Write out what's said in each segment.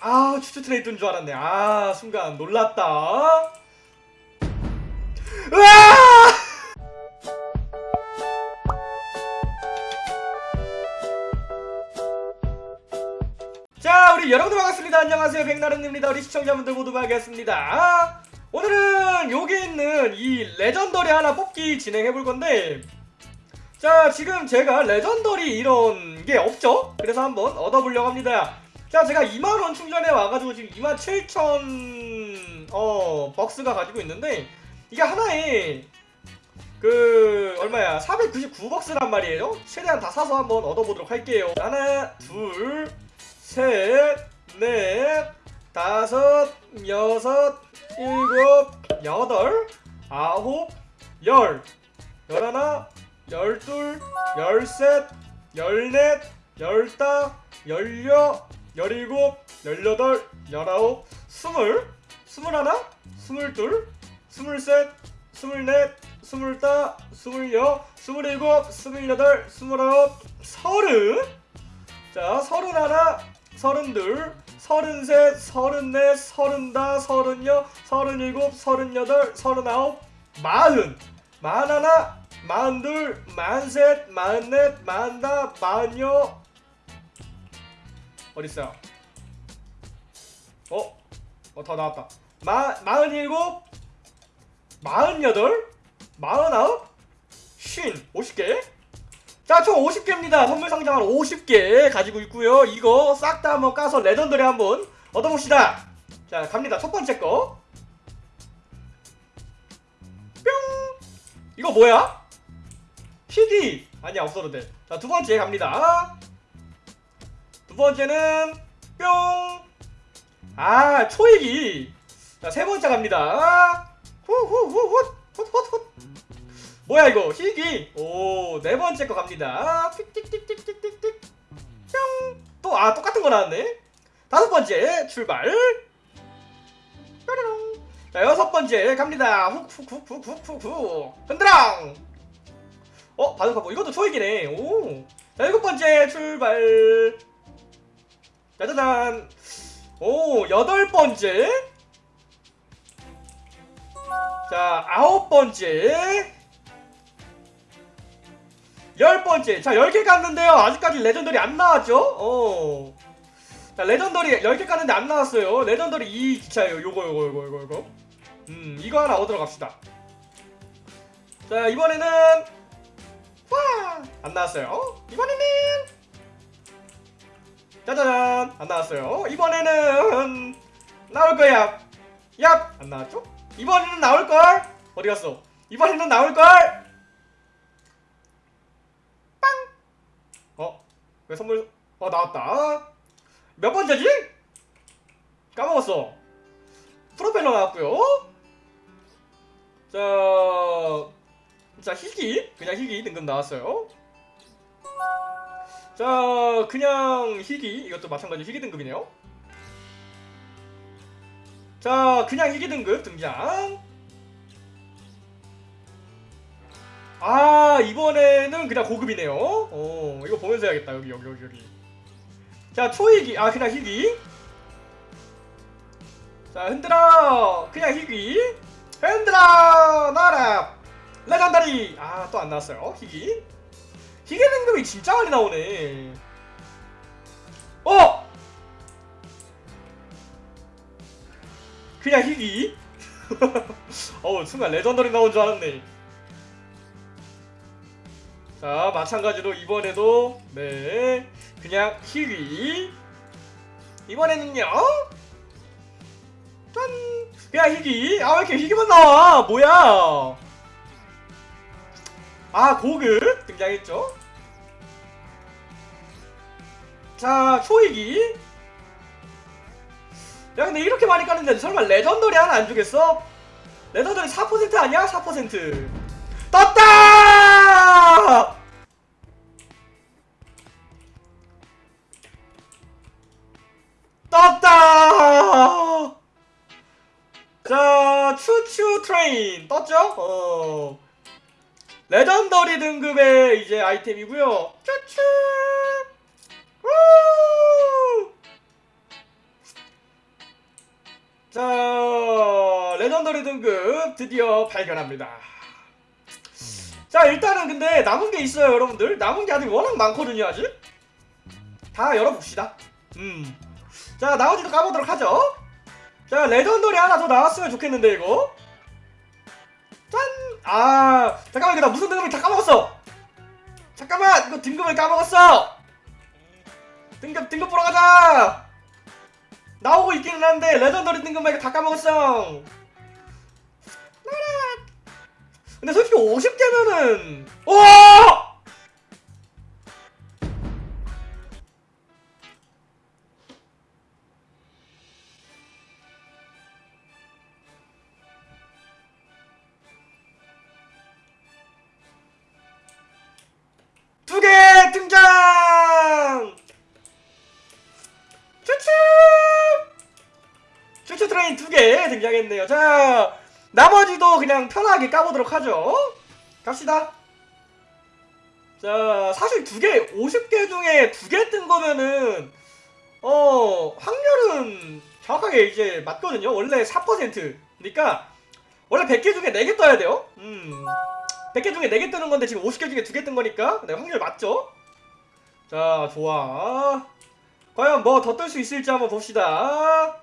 아 choo choo train인 줄 알았네. 아 순간 놀랐다. 으아! 자 우리 여러분들 반갑습니다. 안녕하세요. 백나른입니다. 우리 시청자분들 모두 반갑습니다. 오늘은 여기 있는 이 legendary 하나 뽑기 진행해볼 건데 자 지금 제가 legendary 이런 게 없죠? 그래서 한번 얻어보려고 합니다 자 제가 2만원 충전해 와가지고 지금 2만 7천 어 벅스가 가지고 있는데 이게 하나에 그 얼마야? 499벅스란 말이에요. 최대한 다 사서 한번 얻어보도록 할게요. 하나 둘 셋, 넷, 다섯, 여섯, 일곱, 여덟, 아홉, 열, 열하나, 열둘, 열셋, 열넷, 열다, 열여, 열일곱, 열여덟, 열아홉, 스물, 스물하나, 스물둘, 스물셋, 스물넷, 스물다, 스물여, 스물일곱, 스물여덟, 스물아홉, 서른. 자, 서른하나, 서른둘, 서른셋, 서른넷, 서른다, 서른여, 서른일곱, 서른여덟, 서른아홉, 마흔, 마흔하나, 마흔둘, 마흔셋, 마흔넷, 마흔다, 마흔여 어딨어요? 어? 어, 더 나왔다. 마, 마흔일곱, 마흔여덟, 마흔아홉, 쉰, 오십 개 자, 총 50개입니다. 선물 상자만 50개 가지고 있고요. 이거 싹 다 한번 까서 레전더리 한번 얻어봅시다. 자, 갑니다. 첫 번째 거. 뿅! 이거 뭐야? 희귀! 아니야, 없어도 돼. 자, 두 번째 갑니다. 두 번째는 뿅! 아, 초이기! 자, 세 번째 갑니다. 후후후훗! 훗훗훗! 뭐야 이거? 희귀. 오 네 번째 거 갑니다. 틱틱틱틱틱틱틱. 뿅또 아 똑같은 거 나왔네. 다섯 번째 출발. 뾰로롱. 자 여섯 번째 갑니다. 훅훅훅훅훅훅 흔들랑. 어 바둑하고. 이것도 초이기네. 오 자 일곱 번째 출발 짜자잔 오 여덟 번째 자 아홉 번째 열 번째. 자, 10개 깠는데요. 아직까지 legendary 안 나왔죠? 어. 자, legendary 10개 깠는데 안 나왔어요. legendary 이 기차예요. 요거, 요거, 요거, 요거, 요거. 음, 이거 하나 얻으러 갑시다. 자, 이번에는, 와! 안 나왔어요. 이번에는, 짜자잔! 안 나왔어요. 이번에는, 나올 거야. 얍! 안 나왔죠? 이번에는 나올걸? 어디 갔어? 이번에는 나올걸? 왜 선물 어 나왔다 몇 번째지? 까먹었어 프로펠러 나왔고요 자, 자 희귀 그냥 희귀 등급 나왔어요 자 그냥 희귀. 이것도 마찬가지 희귀 등급이네요. 자 그냥 희귀 등급 등장. 아 이번에는 그냥 고급이네요. 어 이거 보면서 해야겠다. 여기 여기 여기 여기. 자 초이기 아 그냥 희귀. 자 흔들어. 그냥 희귀. 흔들어. 나라. 레전다리. 아 또 안 나왔어요. 희귀 희귀 등급이 진짜 많이 나오네. 어! 그냥 희귀? 어우 순간 레전더리 나온 줄 알았네. 자 마찬가지로 이번에도 네 그냥 희귀. 이번에는요 짠! 그냥 희귀. 아 왜 이렇게 희귀만 나와? 뭐야 아 고급 등장했죠 자 초희귀 야 근데 이렇게 많이 까는데 설마 legendary 하나 안 주겠어? legendary 4% 아니야? 4% 떴다! 떴다! 자, choo choo train 떴죠? 어. legendary 등급의 이제 아이템이고요. 우! 자 legendary 등급 드디어 발견합니다. 자 일단은 근데 남은 게 있어요 여러분들. 남은 게 아직 워낙 많거든요 아직. 다 열어봅시다. 음 자 나머지도 까보도록 하죠. 자 legendary 하나 더 나왔으면 좋겠는데 이거. 짠 아 잠깐만 이거 나 무슨 등급이 다 까먹었어. 잠깐만 이거 등급을 까먹었어. 등급 등급 보러 가자. 나오고 있기는 한데 레전더리 등급만 이거 다 까먹었어. 근데 솔직히 50개면은 오! 등장! choo choo! choo choo train 두 개 등장했네요. 자, 나머지도 그냥 편하게 까보도록 하죠. 갑시다. 자, 사실 두 개, 50개 중에 두 개 뜬 거면은, 어, 확률은 정확하게 이제 맞거든요. 원래 4%. 그러니까, 원래 100개 중에 4개 떠야 돼요. 음. 100개 중에 4개 뜨는 건데 지금 50개 중에 2개 뜬 거니까, 네, 확률 맞죠? 자, 좋아. 과연 뭐 더 뜰 수 있을지 한번 봅시다.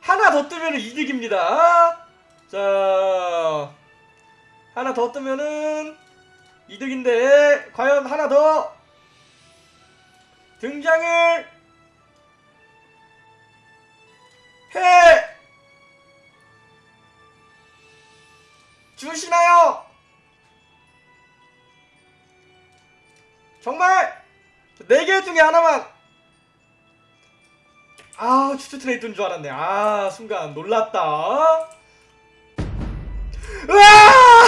하나 더 뜨면은 이득입니다. 자, 하나 더 뜨면은 이득인데 과연 하나 더 등장을 해 주시나요? 정말 네 개 중에 하나만. 아 추추 트레이드인 줄 알았네. 아 순간 놀랐다. 으아!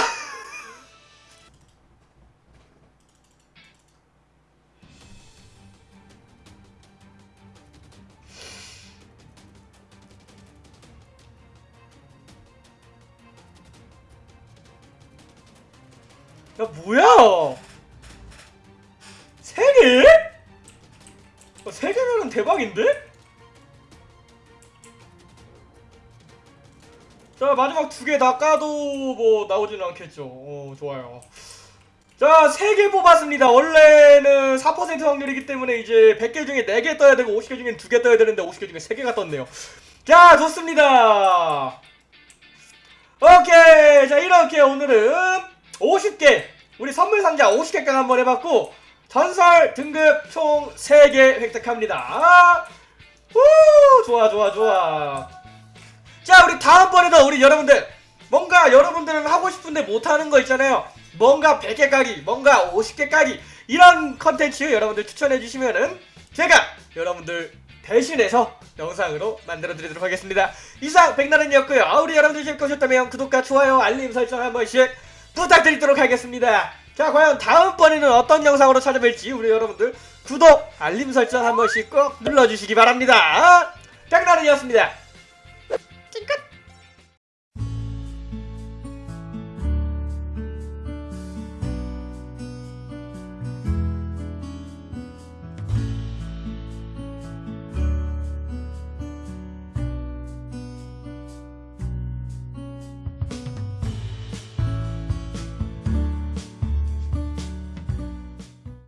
야 뭐야 세 개면은 대박인데? 자 마지막 두 개 다 까도 뭐 나오지는 않겠죠. 어 좋아요. 자세개 뽑았습니다. 원래는 4% 확률이기 때문에 이제 100개 중에 4개 떠야 되고 50개 중에 2개 떠야 되는데 50개 중에 3개가 떴네요. 자 좋습니다. 오케이. 자 이렇게 오늘은 50개 우리 선물 상자 50개gang 한번 해봤고 전설 등급 총 3개 획득합니다. 후 좋아 좋아 좋아. 자 우리 다음번에도 우리 여러분들 뭔가 여러분들은 하고 싶은데 못하는 거 있잖아요. 뭔가 100개 까기 뭔가 50개 까기 이런 컨텐츠 여러분들 추천해 주시면은 제가 여러분들 대신해서 영상으로 만들어 드리도록 하겠습니다. 이상 백나른이었고요. 우리 여러분들 재밌게 보셨다면 구독과 좋아요 알림 설정 한 번씩 부탁드리도록 하겠습니다 자 과연 다음번에는 어떤 영상으로 찾아뵐지 우리 여러분들 구독 알림 설정 한 번씩 꼭 눌러주시기 바랍니다. 백나른이었습니다